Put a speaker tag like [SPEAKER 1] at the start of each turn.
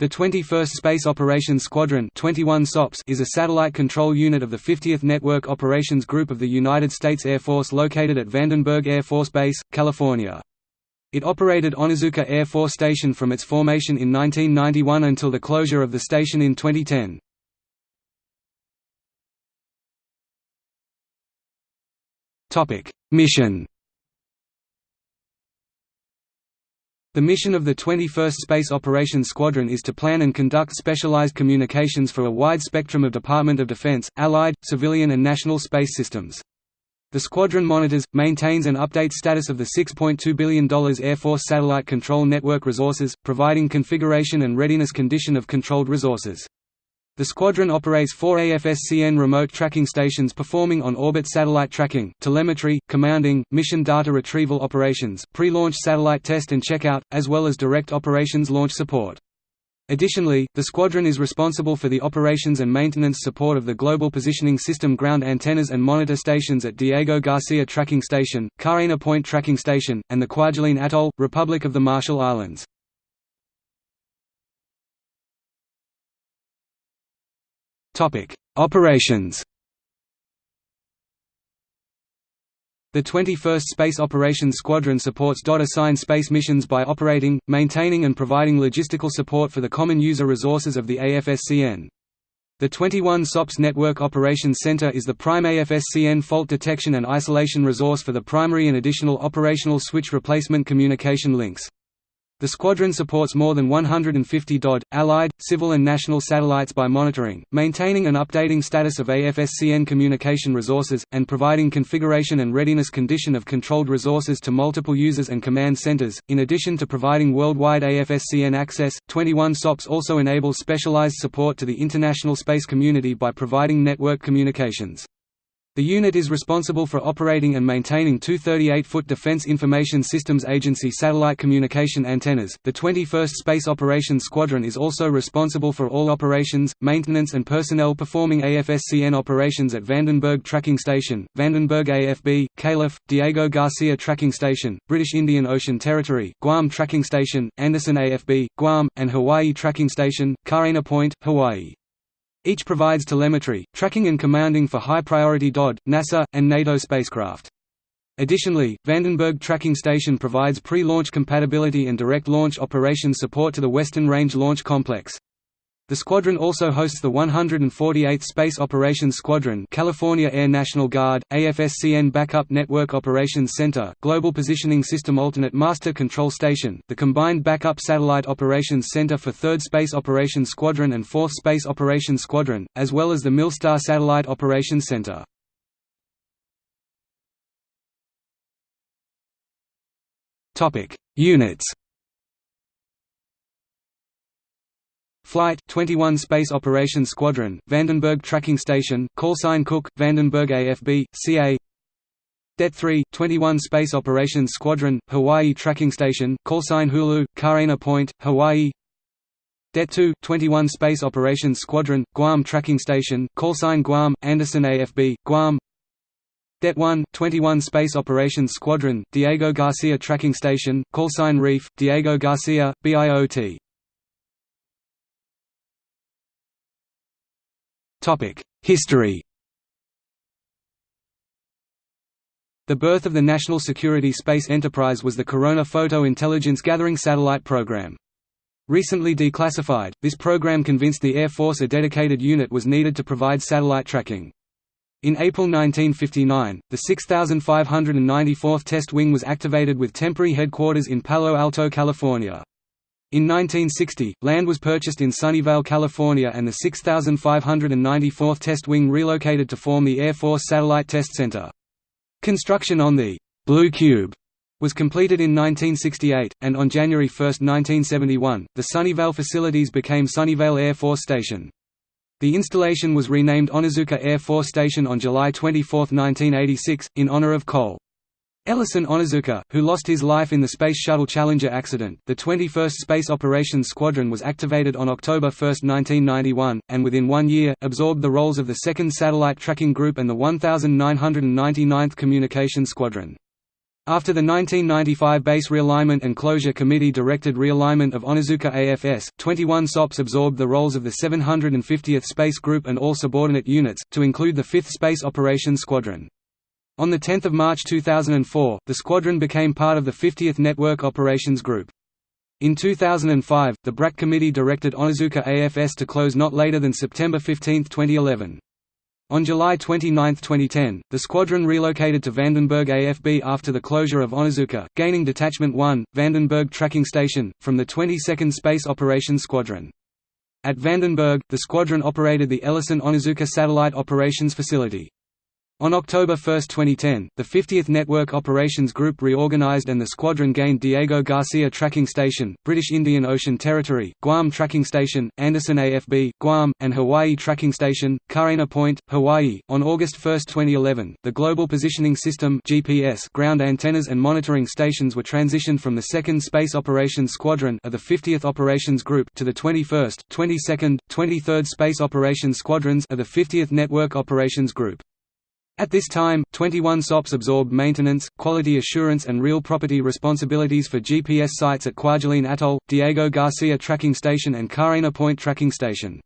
[SPEAKER 1] The 21st Space Operations Squadron 21 SOPS is a satellite control unit of the 50th Network Operations Group of the United States Air Force located at Vandenberg Air Force Base, California. It operated Onizuka Air Force Station from its formation in 1991 until the closure of the station in 2010. Mission The mission of the 21st Space Operations Squadron is to plan and conduct specialized communications for a wide spectrum of Department of Defense, Allied, civilian and national space systems. The squadron monitors, maintains and updates status of the $6.2 billion Air Force Satellite Control Network resources, providing configuration and readiness condition of controlled resources. The squadron operates four AFSCN remote tracking stations performing on-orbit satellite tracking, telemetry, commanding, mission data retrieval operations, pre-launch satellite test and checkout, as well as direct operations launch support. Additionally, the squadron is responsible for the operations and maintenance support of the Global Positioning System ground antennas and monitor stations at Diego Garcia Tracking Station, Kaena Point Tracking Station, and the Kwajalein Atoll, Republic of the Marshall Islands. Operations The 21st Space Operations Squadron supports DOD-assigned space missions by operating, maintaining and providing logistical support for the common user resources of the AFSCN. The 21 SOPS Network Operations Center is the prime AFSCN fault detection and isolation resource for the primary and additional operational switch replacement communication links. The squadron supports more than 150 DOD, Allied, civil and national satellites by monitoring, maintaining and updating status of AFSCN communication resources, and providing configuration and readiness condition of controlled resources to multiple users and command centers. In addition to providing worldwide AFSCN access, 21 SOPS also enables specialized support to the international space community by providing network communications. The unit is responsible for operating and maintaining two 38-foot Defense Information Systems Agency satellite communication antennas. The 21st Space Operations Squadron is also responsible for all operations, maintenance and personnel performing AFSCN operations at Vandenberg Tracking Station, Vandenberg AFB, Calif, Diego Garcia Tracking Station, British Indian Ocean Territory, Guam Tracking Station, Andersen AFB, Guam, and Hawaii Tracking Station, Kaena Point, Hawaii. Each provides telemetry, tracking and commanding for high-priority DOD, NASA, and NATO spacecraft. Additionally, Vandenberg Tracking Station provides pre-launch compatibility and direct launch operations support to the Western Range Launch Complex. The squadron also hosts the 148th Space Operations Squadron California Air National Guard, AFSCN Backup Network Operations Center, Global Positioning System Alternate Master Control Station, the Combined Backup Satellite Operations Center for 3rd Space Operations Squadron and 4th Space Operations Squadron, as well as the Milstar Satellite Operations Center. Units Flight 21 Space Operations Squadron, Vandenberg Tracking Station, Callsign Cook, Vandenberg AFB, CA Det 3, 21 Space Operations Squadron, Hawaii Tracking Station, Callsign Hulu, Kaena Point, Hawaii. Det 2, 21 Space Operations Squadron, Guam Tracking Station, Callsign Guam, Andersen AFB, Guam. Det 1, 21 Space Operations Squadron, Diego Garcia Tracking Station, Callsign Reef, Diego Garcia, BIOT History The birth of the National Security Space Enterprise was the Corona Photo Intelligence Gathering Satellite Program. Recently declassified, this program convinced the Air Force a dedicated unit was needed to provide satellite tracking. In April 1959, the 6594th Test Wing was activated with temporary headquarters in Palo Alto, California. In 1960, land was purchased in Sunnyvale, California and the 6594th Test Wing relocated to form the Air Force Satellite Test Center. Construction on the «Blue Cube» was completed in 1968, and on January 1, 1971, the Sunnyvale facilities became Sunnyvale Air Force Station. The installation was renamed Onizuka Air Force Station on July 24, 1986, in honor of Col. Ellison Onizuka, who lost his life in the Space Shuttle Challenger accident, the 21st Space Operations Squadron was activated on October 1, 1991, and within one year, absorbed the roles of the 2nd Satellite Tracking Group and the 1999th Communication Squadron. After the 1995 Base Realignment and Closure Committee directed realignment of Onizuka AFS, 21 SOPs absorbed the roles of the 750th Space Group and all subordinate units, to include the 5th Space Operations Squadron. On 10 March 2004, the squadron became part of the 50th Network Operations Group. In 2005, the BRAC Committee directed Onizuka AFS to close not later than September 15, 2011. On July 29, 2010, the squadron relocated to Vandenberg AFB after the closure of Onizuka, gaining Detachment 1, Vandenberg Tracking Station, from the 22nd Space Operations Squadron. At Vandenberg, the squadron operated the Ellison Onizuka Satellite Operations Facility. On October 1, 2010, the 50th Network Operations Group reorganized and the squadron gained Diego Garcia Tracking Station, British Indian Ocean Territory, Guam Tracking Station, Andersen AFB, Guam, and Hawaii Tracking Station, Kaena Point, Hawaii. On August 1, 2011, the Global Positioning System (GPS) ground antennas and monitoring stations were transitioned from the 2nd Space Operations Squadron of the 50th Operations Group to the 21st, 22nd, 23rd Space Operations Squadrons of the 50th Network Operations Group. At this time, 21 SOPs absorbed maintenance, quality assurance and real property responsibilities for GPS sites at Kwajalein Atoll, Diego Garcia Tracking Station and Kaena Point Tracking Station.